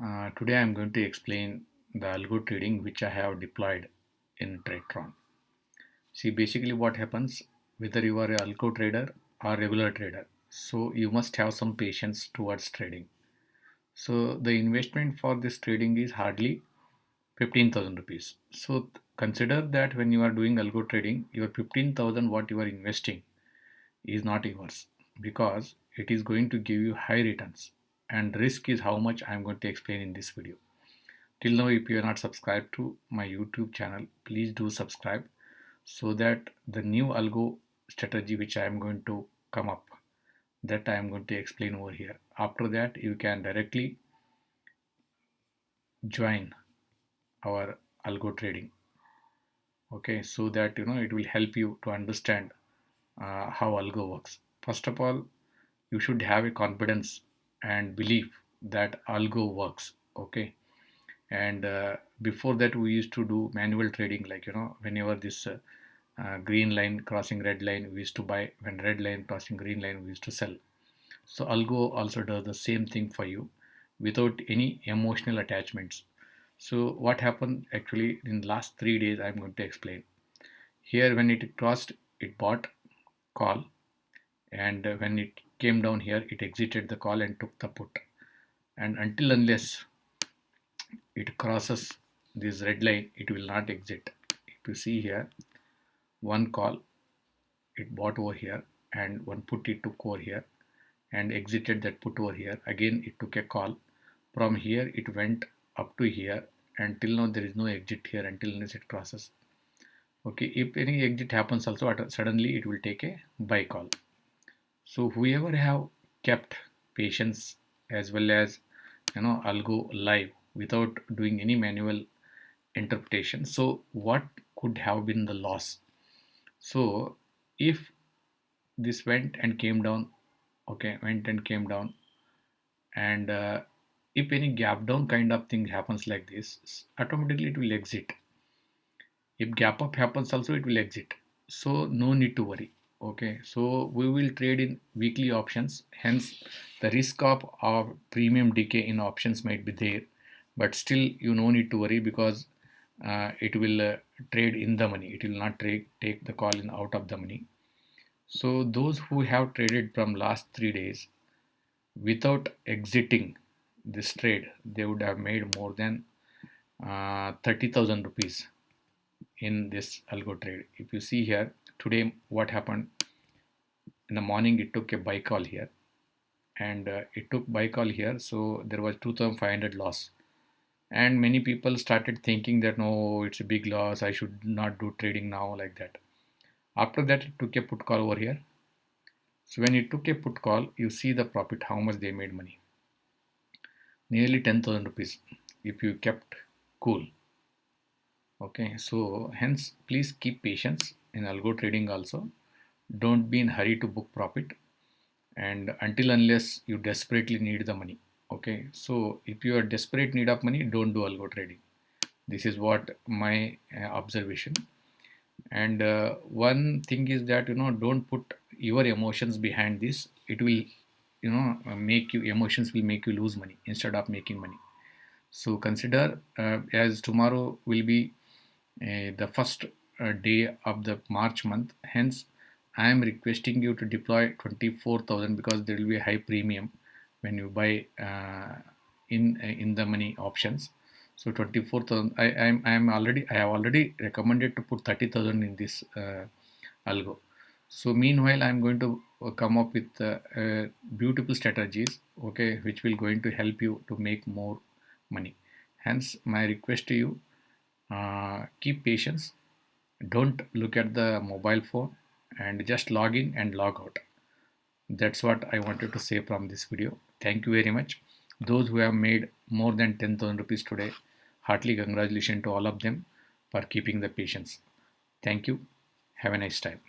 Uh, today I'm going to explain the algo trading which I have deployed in TradeTron. See basically what happens whether you are a algo trader or regular trader. So you must have some patience towards trading. So the investment for this trading is hardly 15,000 rupees. So consider that when you are doing algo trading, your 15,000 what you are investing is not yours because it is going to give you high returns and risk is how much I'm going to explain in this video. Till now if you are not subscribed to my YouTube channel please do subscribe so that the new algo strategy which I am going to come up that I am going to explain over here. After that you can directly join our algo trading okay so that you know it will help you to understand uh, how algo works first of all you should have a confidence and belief that algo works okay? And uh, before that we used to do manual trading like you know whenever this uh, uh, green line crossing red line we used to buy when red line crossing green line we used to sell. So algo also does the same thing for you without any emotional attachments. So what happened actually in the last three days i'm going to explain. Here when it crossed it bought call and when it came down here it exited the call and took the put. And until unless it crosses this red line it will not exit. If you see here one call it bought over here and one put it took over here and exited that put over here. Again it took a call. From here it went up to here and till now there is no exit here until unless it crosses. Okay if any exit happens also suddenly it will take a buy call so whoever have kept patience as well as you know algo live without doing any manual interpretation. So what could have been the loss? So if this went and came down okay went and came down and uh, if any gap down kind of thing happens like this automatically it will exit. If gap up happens also it will exit. So no need to worry okay so we will trade in weekly options. Hence the risk of our premium decay in options might be there. But still you no need to worry because uh, it will uh, trade in the money. It will not trade take the call in out of the money. So those who have traded from last three days without exiting this trade they would have made more than uh, 30,000 rupees in this algo trade. If you see here today what happened? In the morning it took a buy call here. And uh, it took buy call here so there was 2500 loss. And many people started thinking that no it's a big loss. I should not do trading now like that. After that it took a put call over here. So when it took a put call you see the profit how much they made money. Nearly 10,000 rupees if you kept cool okay so hence please keep patience in algo trading also. Don't be in hurry to book profit. And until unless you desperately need the money okay? So if you are desperate need of money don't do algo trading. This is what my uh, observation. And uh, one thing is that you know don't put your emotions behind this. It will you know make you emotions will make you lose money instead of making money. So consider uh, as tomorrow will be the first uh, day of the March month. Hence, I am requesting you to deploy 24,000 because there will be a high premium when you buy uh, in uh, in the money options. So 24,000. I am I am already I have already recommended to put 30,000 in this uh, algo. So meanwhile, I am going to uh, come up with uh, beautiful strategies, okay, which will going to help you to make more money. Hence, my request to you: Uh, keep patience. Don't look at the mobile phone and just log in and log out. That's what i wanted to say from this video. Thank you very much. Those who have made more than 10,000 rupees today heartily congratulations to all of them for keeping the patience. Thank you. Have a nice time